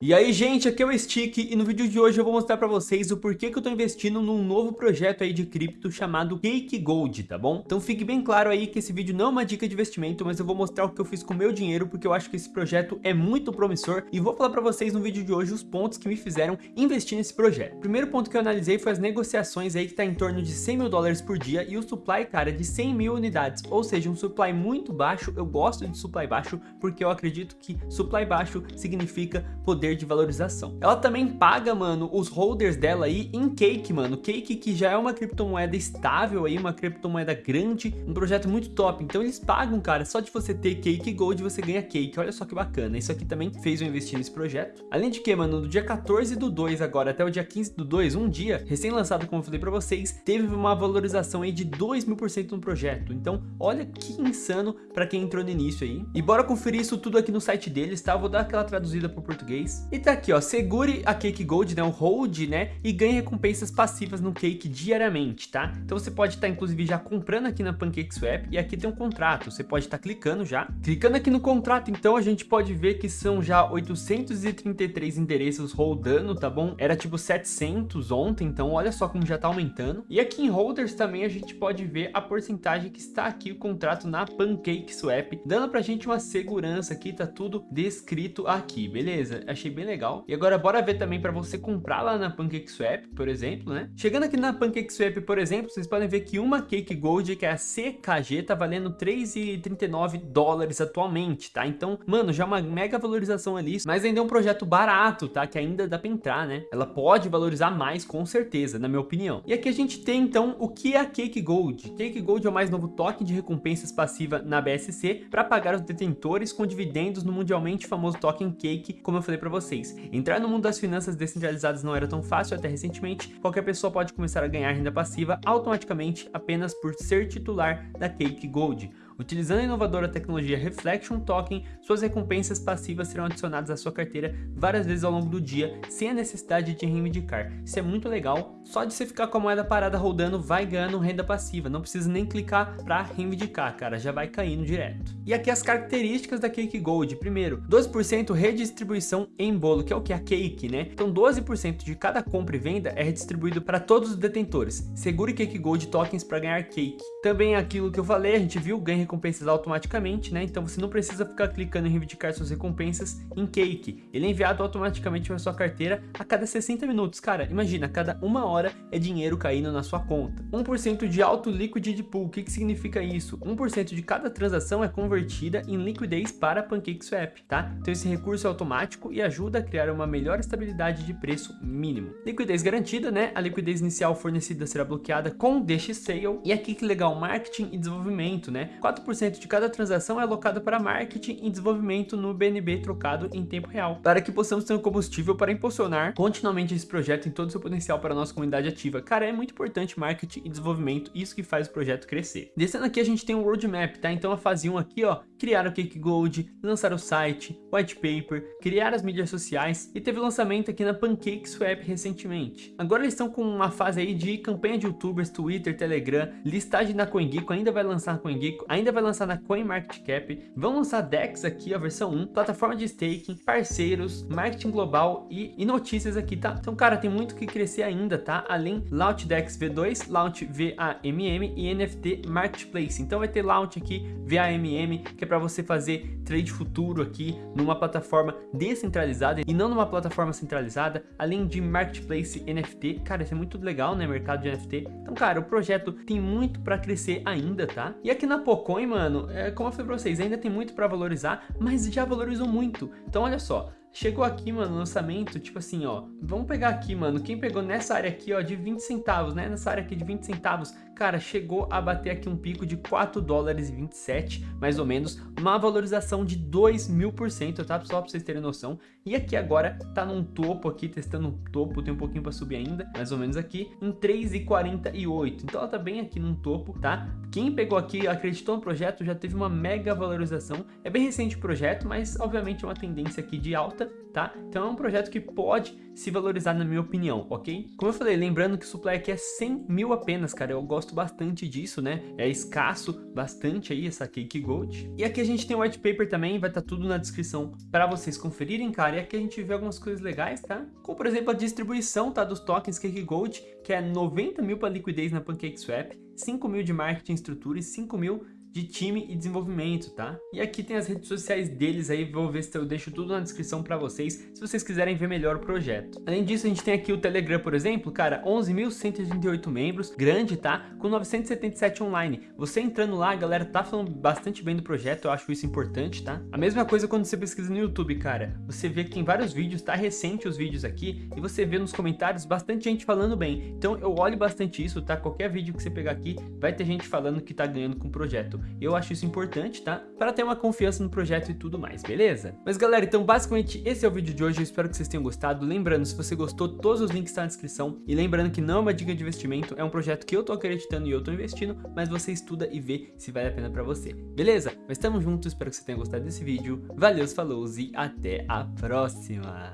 E aí gente, aqui é o Stick e no vídeo de hoje eu vou mostrar pra vocês o porquê que eu tô investindo num novo projeto aí de cripto chamado Cake Gold, tá bom? Então fique bem claro aí que esse vídeo não é uma dica de investimento, mas eu vou mostrar o que eu fiz com o meu dinheiro porque eu acho que esse projeto é muito promissor e vou falar pra vocês no vídeo de hoje os pontos que me fizeram investir nesse projeto. O primeiro ponto que eu analisei foi as negociações aí que tá em torno de 100 mil dólares por dia e o supply, cara, de 100 mil unidades, ou seja, um supply muito baixo, eu gosto de supply baixo porque eu acredito que supply baixo significa poder poder de valorização. Ela também paga, mano, os holders dela aí em Cake, mano. Cake que já é uma criptomoeda estável aí, uma criptomoeda grande, um projeto muito top. Então eles pagam, cara, só de você ter Cake Gold você ganha Cake. Olha só que bacana. Isso aqui também fez eu investir nesse projeto. Além de que, mano, do dia 14 do 2 agora até o dia 15 do 2, um dia, recém-lançado, como eu falei pra vocês, teve uma valorização aí de 2 mil por cento no projeto. Então, olha que insano pra quem entrou no início aí. E bora conferir isso tudo aqui no site deles, tá? vou dar aquela traduzida pro português. E tá aqui, ó, segure a Cake Gold, né, o hold, né, e ganhe recompensas passivas no Cake diariamente, tá? Então você pode estar, tá, inclusive, já comprando aqui na PancakeSwap, e aqui tem um contrato, você pode estar tá clicando já. Clicando aqui no contrato, então, a gente pode ver que são já 833 endereços rodando, tá bom? Era tipo 700 ontem, então olha só como já tá aumentando. E aqui em holders também a gente pode ver a porcentagem que está aqui o contrato na PancakeSwap, dando pra gente uma segurança aqui, tá tudo descrito aqui, beleza? Achei achei bem legal. E agora bora ver também para você comprar lá na PancakeSwap, por exemplo, né? Chegando aqui na PancakeSwap, por exemplo, vocês podem ver que uma Cake Gold, que é a CKG, tá valendo 3,39 dólares atualmente, tá? Então, mano, já é uma mega valorização ali, mas ainda é um projeto barato, tá? Que ainda dá pra entrar, né? Ela pode valorizar mais, com certeza, na minha opinião. E aqui a gente tem, então, o que é a Cake Gold. Cake Gold é o mais novo token de recompensas passiva na BSC para pagar os detentores com dividendos no mundialmente famoso token Cake, como eu falei para vocês vocês. Entrar no mundo das finanças descentralizadas não era tão fácil até recentemente, qualquer pessoa pode começar a ganhar renda passiva automaticamente apenas por ser titular da Cake Gold. Utilizando a inovadora tecnologia Reflection Token, suas recompensas passivas serão adicionadas à sua carteira várias vezes ao longo do dia, sem a necessidade de reivindicar. Isso é muito legal, só de você ficar com a moeda parada rodando, vai ganhando renda passiva, não precisa nem clicar para reivindicar, cara, já vai caindo direto. E aqui as características da Cake Gold. Primeiro, 12% redistribuição em bolo, que é o que? A Cake, né? Então 12% de cada compra e venda é redistribuído para todos os detentores. Segure Cake Gold tokens para ganhar Cake. Também aquilo que eu falei, a gente viu, ganha recompensas automaticamente, né? Então você não precisa ficar clicando em reivindicar suas recompensas em Cake. Ele é enviado automaticamente para sua carteira a cada 60 minutos. Cara, imagina, a cada uma hora é dinheiro caindo na sua conta. 1% de auto liquidity pool, o que, que significa isso? 1% de cada transação é convertida em liquidez para PancakeSwap, tá? Então esse recurso é automático e ajuda a criar uma melhor estabilidade de preço mínimo. Liquidez garantida, né? A liquidez inicial fornecida será bloqueada com DX Sale. E aqui que legal, marketing e desenvolvimento, né? 4% de cada transação é alocado para marketing e desenvolvimento no BNB trocado em tempo real, para que possamos ter um combustível para impulsionar continuamente esse projeto em todo seu potencial para a nossa comunidade ativa. Cara, é muito importante marketing e desenvolvimento, isso que faz o projeto crescer. Descendo aqui a gente tem um roadmap, tá? Então a fase 1 aqui, ó, criar o Cake Gold, lançar o site, white paper, criar as mídias sociais e teve lançamento aqui na PancakeSwap recentemente. Agora eles estão com uma fase aí de campanha de youtubers, Twitter, Telegram, listagem na CoinGecko, ainda vai lançar na CoinGecko, ainda vai lançar na CoinMarketCap, vão lançar DEX aqui, a versão 1, plataforma de staking, parceiros, marketing global e, e notícias aqui, tá? Então, cara, tem muito que crescer ainda, tá? Além Launch DEX V2, Launch VAMM e NFT Marketplace. Então vai ter Launch aqui, VAMM, que é para você fazer trade futuro aqui numa plataforma descentralizada e não numa plataforma centralizada, além de Marketplace NFT. Cara, isso é muito legal, né? Mercado de NFT. Então, cara, o projeto tem muito para crescer ainda, tá? E aqui na Pocoin, mano, é, como eu falei pra vocês, ainda tem muito para valorizar, mas já valorizou muito. Então, olha só, Chegou aqui, mano, lançamento, tipo assim, ó. Vamos pegar aqui, mano, quem pegou nessa área aqui, ó, de 20 centavos, né? Nessa área aqui de 20 centavos, cara, chegou a bater aqui um pico de 4 dólares e 27, mais ou menos, uma valorização de 2 mil por cento, tá? Só pra vocês terem noção. E aqui agora tá num topo aqui, testando um topo, tem um pouquinho pra subir ainda, mais ou menos aqui, em 3,48. Então ela tá bem aqui num topo, tá? Quem pegou aqui, acreditou no projeto, já teve uma mega valorização. É bem recente o projeto, mas obviamente é uma tendência aqui de alta tá? Então é um projeto que pode se valorizar na minha opinião, ok? Como eu falei, lembrando que o supply aqui é 100 mil apenas, cara, eu gosto bastante disso, né? É escasso bastante aí essa Cake Gold. E aqui a gente tem o white paper também, vai estar tá tudo na descrição para vocês conferirem, cara. E aqui a gente vê algumas coisas legais, tá? Como por exemplo a distribuição, tá, dos tokens Cake Gold, que é 90 mil para liquidez na PancakeSwap, 5 mil de marketing estrutura e 5 mil de time e desenvolvimento, tá? E aqui tem as redes sociais deles aí, vou ver se eu deixo tudo na descrição para vocês, se vocês quiserem ver melhor o projeto. Além disso, a gente tem aqui o Telegram, por exemplo, cara, 11.138 membros, grande, tá? Com 977 online. Você entrando lá, a galera tá falando bastante bem do projeto, eu acho isso importante, tá? A mesma coisa quando você pesquisa no YouTube, cara. Você vê que tem vários vídeos, tá recente os vídeos aqui, e você vê nos comentários bastante gente falando bem. Então eu olho bastante isso, tá? Qualquer vídeo que você pegar aqui, vai ter gente falando que tá ganhando com o projeto. Eu acho isso importante, tá? Para ter uma confiança no projeto e tudo mais, beleza? Mas galera, então basicamente esse é o vídeo de hoje, eu espero que vocês tenham gostado. Lembrando, se você gostou, todos os links estão na descrição. E lembrando que não é uma dica de investimento, é um projeto que eu tô acreditando e eu tô investindo, mas você estuda e vê se vale a pena para você, beleza? Mas tamo junto, espero que você tenha gostado desse vídeo. Valeu, falou e até a próxima!